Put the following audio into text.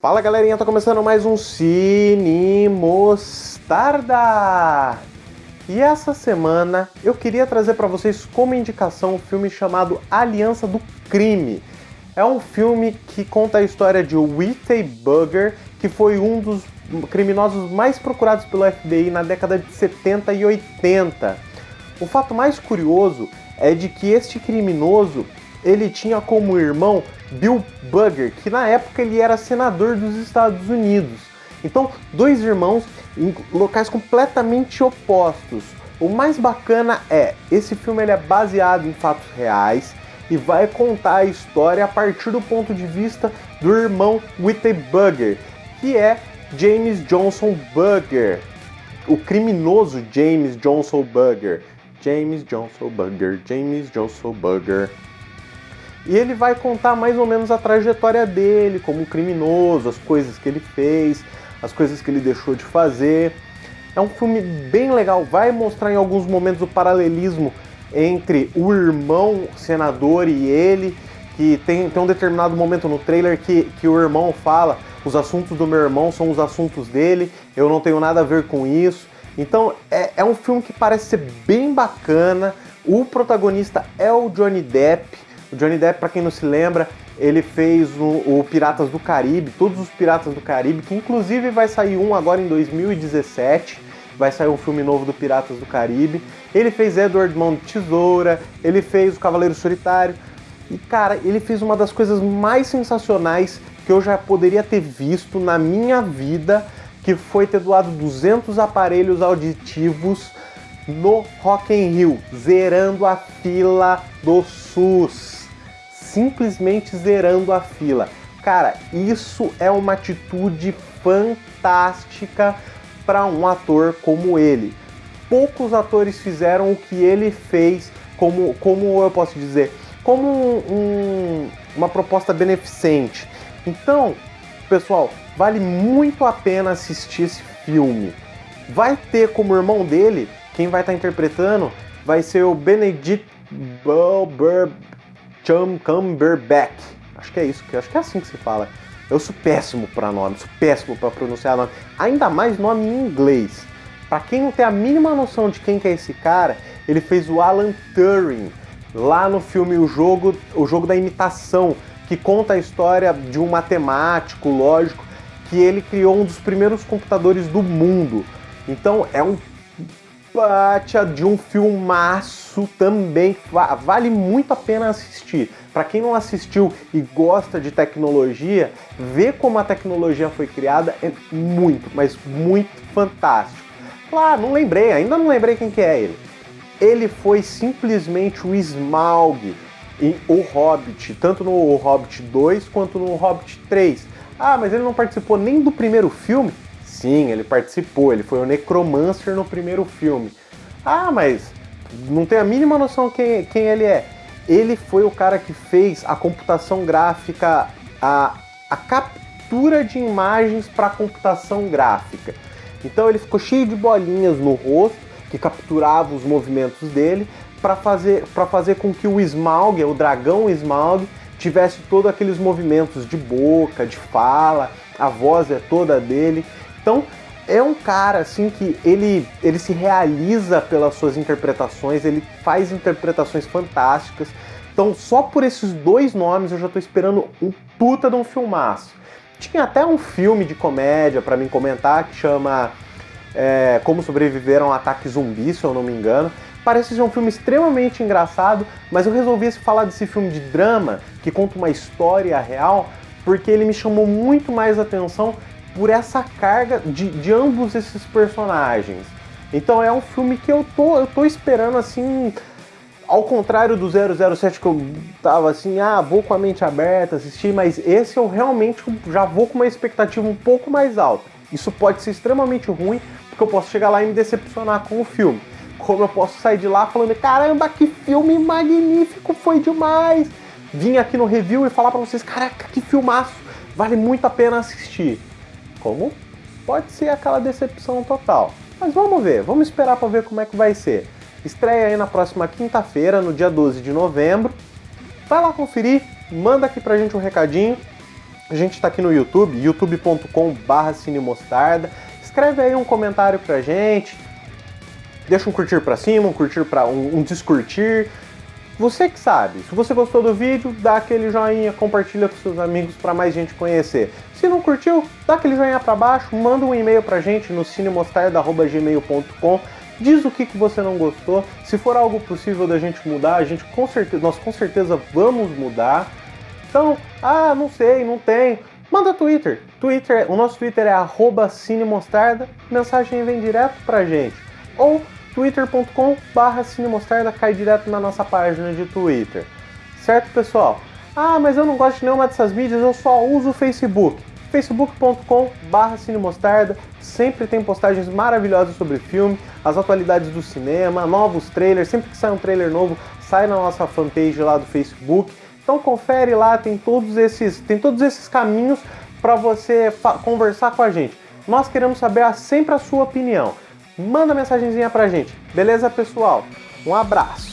Fala galerinha, tá começando mais um Cine Mostarda! E essa semana eu queria trazer para vocês como indicação um filme chamado Aliança do Crime. É um filme que conta a história de Whitney Bugger, que foi um dos criminosos mais procurados pelo FBI na década de 70 e 80. O fato mais curioso é de que este criminoso ele tinha como irmão Bill Bugger, que na época ele era senador dos Estados Unidos. Então, dois irmãos em locais completamente opostos. O mais bacana é, esse filme ele é baseado em fatos reais e vai contar a história a partir do ponto de vista do irmão Whitney Bugger, que é James Johnson Bugger, o criminoso James Johnson Bugger. James Johnson Bugger, James Johnson Bugger. E ele vai contar mais ou menos a trajetória dele como criminoso, as coisas que ele fez, as coisas que ele deixou de fazer. É um filme bem legal, vai mostrar em alguns momentos o paralelismo entre o irmão senador e ele, que tem, tem um determinado momento no trailer que, que o irmão fala os assuntos do meu irmão são os assuntos dele, eu não tenho nada a ver com isso. Então é, é um filme que parece ser bem bacana, o protagonista é o Johnny Depp, o Johnny Depp, para quem não se lembra, ele fez o, o, Piratas do Caribe, todos os Piratas do Caribe, que inclusive vai sair um agora em 2017, vai sair um filme novo do Piratas do Caribe. Ele fez Edward Mão de Tesoura, ele fez O Cavaleiro Solitário, e cara, ele fez uma das coisas mais sensacionais que eu já poderia ter visto na minha vida, que foi ter doado 200 aparelhos auditivos no Rock in Rio, zerando a fila do SUS simplesmente zerando a fila. Cara, isso é uma atitude fantástica para um ator como ele. Poucos atores fizeram o que ele fez, como, como eu posso dizer, como um, uma proposta beneficente. Então, pessoal, vale muito a pena assistir esse filme. Vai ter como irmão dele, quem vai estar tá interpretando, vai ser o Benedict Cumberbatch Chum Cumberbatch. Acho que é isso, acho que é assim que se fala. Eu sou péssimo para nome, sou péssimo para pronunciar nome. Ainda mais nome em inglês. Para quem não tem a mínima noção de quem que é esse cara, ele fez o Alan Turing lá no filme O Jogo, o Jogo da Imitação, que conta a história de um matemático, lógico, que ele criou um dos primeiros computadores do mundo. Então é um pátia de um filmaço também, vale muito a pena assistir. Para quem não assistiu e gosta de tecnologia, ver como a tecnologia foi criada é muito, mas muito fantástico. Claro, não lembrei, ainda não lembrei quem que é ele. Ele foi simplesmente o Smaug em O Hobbit, tanto no Hobbit 2 quanto no Hobbit 3. Ah, mas ele não participou nem do primeiro filme? Sim, ele participou, ele foi o Necromancer no primeiro filme. Ah, mas não tem a mínima noção quem, quem ele é. Ele foi o cara que fez a computação gráfica, a, a captura de imagens para computação gráfica. Então ele ficou cheio de bolinhas no rosto que capturava os movimentos dele para fazer, fazer com que o Smaug, o dragão Smaug, tivesse todos aqueles movimentos de boca, de fala, a voz é toda dele. Então, é um cara assim que ele, ele se realiza pelas suas interpretações, ele faz interpretações fantásticas. Então, só por esses dois nomes eu já tô esperando um puta de um filmaço. Tinha até um filme de comédia para mim comentar que chama é, Como Sobreviver a um Ataque Zumbi, se eu não me engano. Parece ser um filme extremamente engraçado, mas eu resolvi falar desse filme de drama que conta uma história real porque ele me chamou muito mais atenção por essa carga de, de ambos esses personagens. Então é um filme que eu tô, eu tô esperando assim, ao contrário do 007 que eu tava assim, ah, vou com a mente aberta assistir, mas esse eu realmente já vou com uma expectativa um pouco mais alta. Isso pode ser extremamente ruim, porque eu posso chegar lá e me decepcionar com o filme. Como eu posso sair de lá falando, caramba, que filme magnífico, foi demais! Vim aqui no review e falar para vocês, caraca, que filmaço, vale muito a pena assistir como pode ser aquela decepção total. Mas vamos ver, vamos esperar para ver como é que vai ser. Estreia aí na próxima quinta-feira, no dia 12 de novembro. Vai lá conferir, manda aqui pra gente um recadinho A gente está aqui no YouTube, youtube.com.br cinemostarda. Escreve aí um comentário pra gente, deixa um curtir pra cima, um curtir para um, um descurtir. Você que sabe. Se você gostou do vídeo, dá aquele joinha, compartilha com seus amigos para mais gente conhecer. Se não curtiu, dá aquele joinha para baixo, manda um e-mail pra gente no cinemostarda.gmail.com diz o que, que você não gostou. Se for algo possível da gente mudar, a gente com certeza, nós com certeza vamos mudar. Então, ah, não sei, não tem. Manda Twitter. Twitter, o nosso Twitter é @cinemostarda. Mensagem vem direto pra gente. Ou twitter.com/cinemostarda cai direto na nossa página de Twitter. Certo, pessoal? Ah, mas eu não gosto de nenhuma dessas mídias, eu só uso o Facebook facebook.com.br cinemostarda, sempre tem postagens maravilhosas sobre filme, as atualidades do cinema, novos trailers, sempre que sai um trailer novo, sai na nossa fanpage lá do Facebook. Então confere lá, tem todos esses, tem todos esses caminhos para você conversar com a gente. Nós queremos saber sempre a sua opinião. Manda mensagenzinha pra gente. Beleza, pessoal? Um abraço.